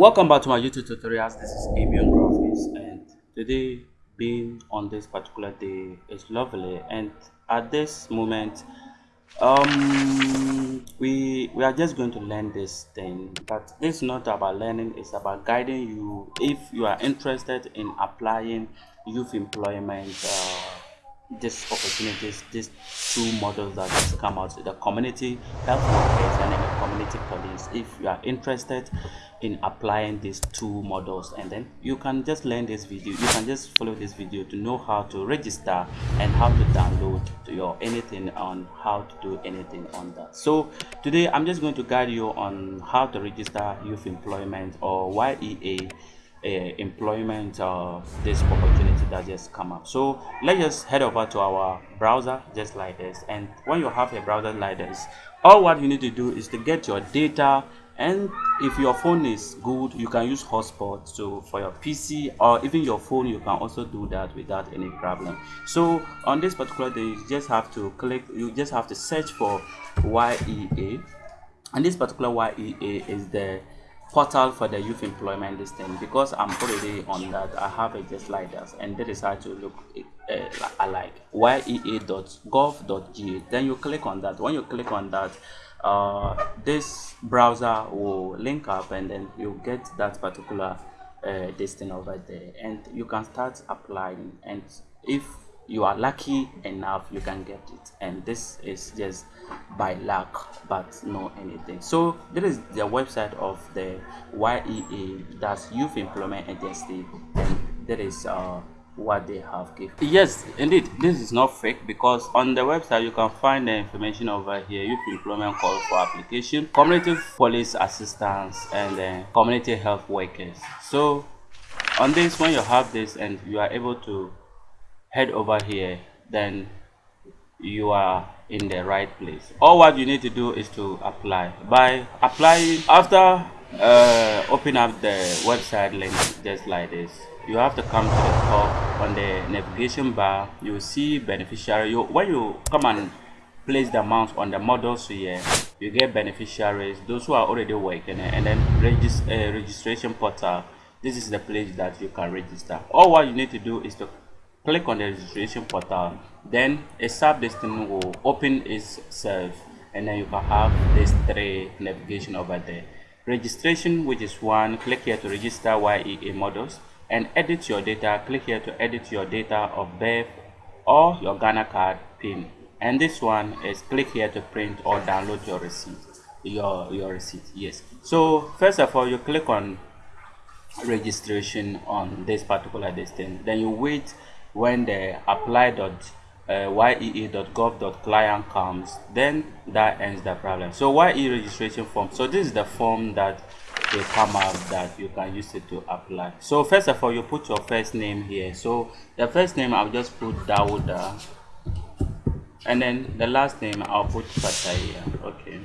welcome back to my youtube tutorials. This is avian graphics and today being on this particular day is lovely. And at this moment um we we are just going to learn this thing. But it's not about learning it's about guiding you. If you are interested in applying youth employment uh, these opportunities, these two models that just come out, the community health workers and the community police. If you are interested in applying these two models, and then you can just learn this video, you can just follow this video to know how to register and how to download to your anything on how to do anything on that. So today I'm just going to guide you on how to register youth employment or YEA uh, employment uh, this opportunity that just come up. So let's just head over to our browser just like this. And when you have a browser like this all what you need to do is to get your data. And if your phone is good you can use hotspot. So for your pc or even your phone you can also do that without any problem. So on this particular day you just have to click you just have to search for yea and this particular yea is the portal for the youth employment listing because i'm already on that. I have it just like that and that is how to look uh, alike. Yea.gov.ga then you click on that. When you click on that uh, this browser will link up and then you get that particular uh, this thing over there. And you can start applying. And if you are lucky enough you can get it. And this is just by luck but no anything. So this is the website of the YEA that's youth employment agency and that is uh what they have given. Yes indeed. This is not fake because on the website you can find the information over here. Youth employment call for application community police assistance and community health workers. So on this when you have this and you are able to head over here then you are in the right place. All what you need to do is to apply. By applying after uh, open up the website link just like this you have to come to the top on the navigation bar. You see beneficiary. You when you come and place the amount on the models here you get beneficiaries those who are already working and then regis uh, registration portal. This is the place that you can register. All what you need to do is to click on the registration portal then a sub listing will open itself and then you can have these three navigation over there. Registration which is one click here to register YEA models and edit your data. Click here to edit your data of birth or your Ghana card pin. And this one is click here to print or download your receipt your your receipt yes. So first of all you click on registration on this particular distance then you wait when the apply.yea.gov.client uh, comes then that ends the problem. So YE registration form so this is the form that will come out that you can use it to apply. So first of all you put your first name here. So the first name I'll just put Dawuda and then the last name I'll put Pataya okay.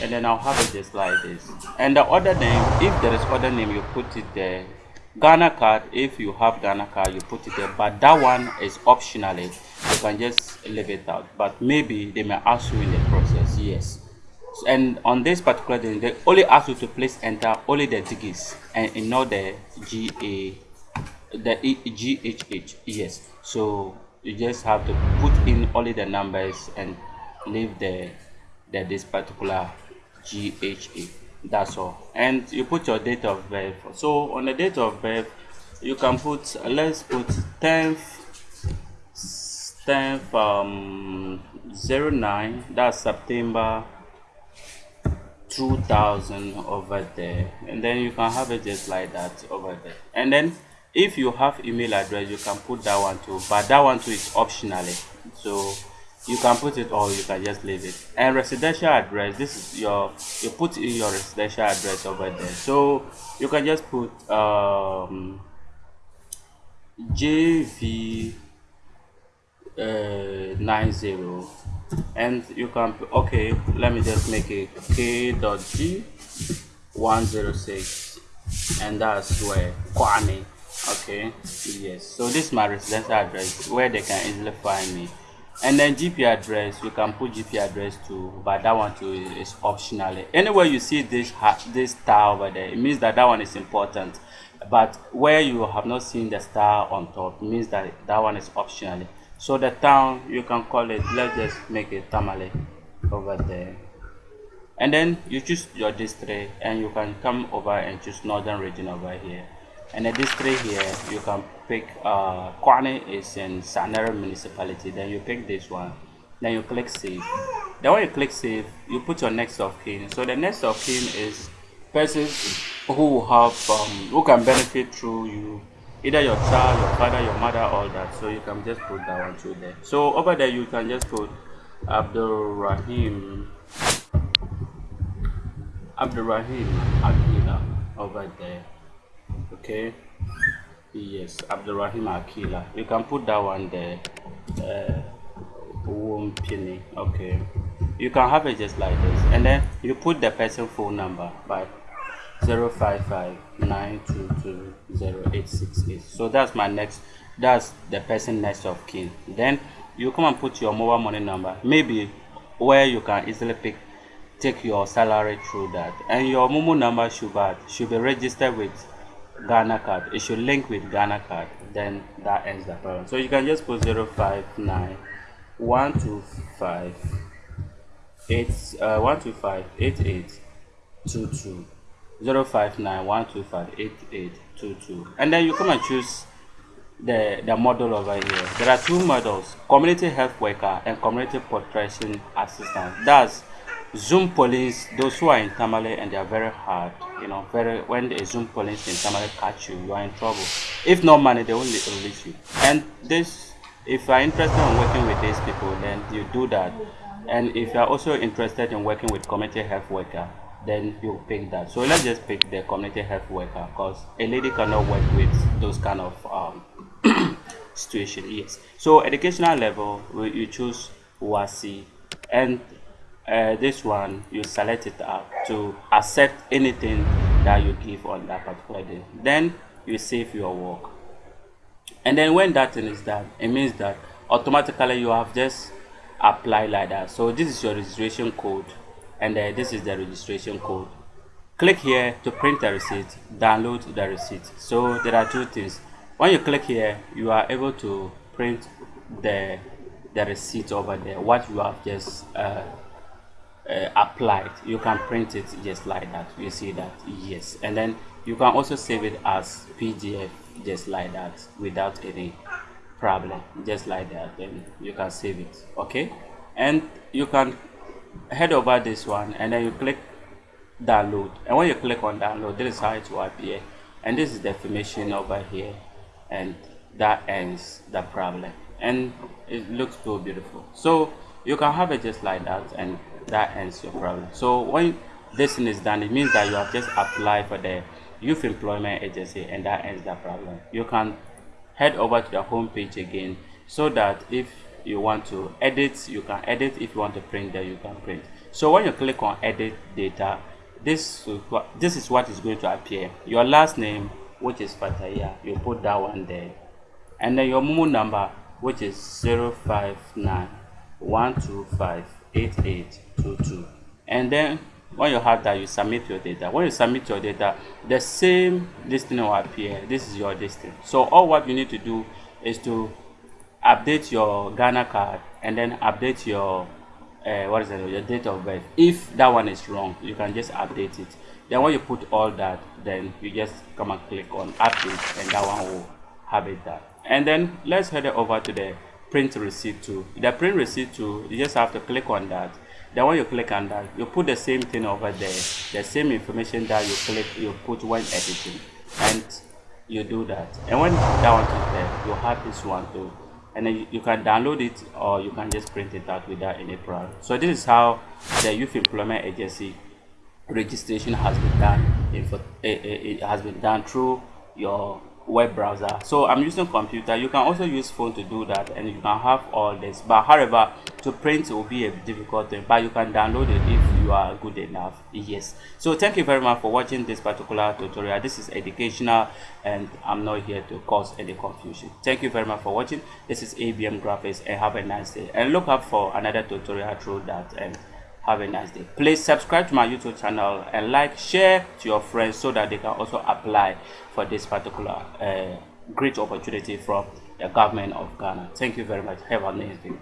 And then I'll have it just like this. And the other name if there is other name you put it there Ghana card, if you have Ghana card, you put it there, but that one is optionally. You can just leave it out, but maybe they may ask you in the process. Yes. And on this particular thing, they only ask you to please enter only the digits and not the GA, the GHH. Yes. So you just have to put in only the numbers and leave the, the this particular GHA that's all. And you put your date of birth. So on the date of birth you can put let's put 10th 10th um 09 that's september 2000 over there. And then you can have it just like that over there. And then if you have email address you can put that one too. But that one too is optionally. So you can put it or you can just leave it. And residential address this is your you put in your residential address over there. So you can just put um jv uh, 90 and you can okay let me just make it k dot g 106 and that's where Kwame. Okay yes. So this is my residential address where they can easily find me and then gp address you can put gp address too but that one too is optional. Anywhere you see this this star over there it means that that one is important. But where you have not seen the star on top means that that one is optional. So the town you can call it let's just make it tamale over there. And then you choose your district and you can come over and choose northern region over here and at this district here you can pick uh Kwani is in Sanera municipality. Then you pick this one. Then you click save. Then when you click save you put your next of kin. So the next of kin is persons who have um, who can benefit through you either your child your father your mother all that. So you can just put that one through there. So over there you can just put Abdul Rahim Abdul Rahim Akila over there okay. Yes Abdurrahim Akila. You can put that one there. Uh, penny okay. You can have it just like this. And then you put the person phone number by 055 so that's my next that's the person next of kin. Then you come and put your mobile money number. Maybe where you can easily pick take your salary through that. And your momo number should be should be registered with Ghana card. It should link with Ghana card. Then that ends the problem. So you can just put 059 125 8 uh 125 88 22 059 125 8822 and then you come and choose the the model over here there are two models community health worker and community protection assistant that's Zoom police, those who are in Tamale and they are very hard, you know, very when the Zoom police in somebody catch you, you are in trouble. If no money, they will release you. And this, if you are interested in working with these people, then you do that. And if you are also interested in working with community health worker, then you pick that. So let's just pick the community health worker because a lady cannot work with those kind of um, situation. Yes. So educational level, you choose WASSCE and uh, this one you select it up to accept anything that you give on that particular day. Then you save your work. And then when that thing is done it means that automatically you have just applied like that. So this is your registration code. And uh, this is the registration code. Click here to print the receipt download the receipt. So there are two things. When you click here you are able to print the the receipt over there what you have just uh, uh, applied. You can print it just like that. You see that yes. And then you can also save it as pdf just like that without any problem. Just like that then you can save it okay? And you can head over this one and then you click download. And when you click on download this is how it will appear. And this is the information over here and that ends the problem. And it looks so beautiful. So you can have it just like that and that ends your problem. So when this thing is done it means that you have just applied for the youth employment agency and that ends the problem. You can head over to the home page again so that if you want to edit you can edit. If you want to print there you can print. So when you click on edit data this this is what is going to appear. Your last name which is Fataya you put that one there. And then your Momo number which is 059 125 8822 and then when you have that you submit your data. When you submit your data the same listing will appear. This is your listing so all what you need to do is to update your ghana card and then update your uh, what is it your date of birth. If that one is wrong you can just update it. Then when you put all that then you just come and click on update and that one will have it done. And then let's head over to the print receipt to the print receipt to you just have to click on that then when you click on that you put the same thing over there. The same information that you click you put when editing. And you do that. And when that one is there you have this one too. And then you, can download it or you can just print it out without any problem. So this is how the youth employment agency registration has been done eh, eh, it has been done through your web browser. So i'm using computer. You can also use phone to do that and you can have all this. But however to print will be a difficult thing but you can download it if you are good enough. Yes. So thank you very much for watching this particular tutorial. This is educational and i'm not here to cause any confusion. Thank you very much for watching. This is abm graphics and have a nice day. And look up for another tutorial through that and have a nice day. Please subscribe to my youtube channel and like share to your friends so that they can also apply for this particular uh, great opportunity from the government of ghana. Thank you very much. Have a nice day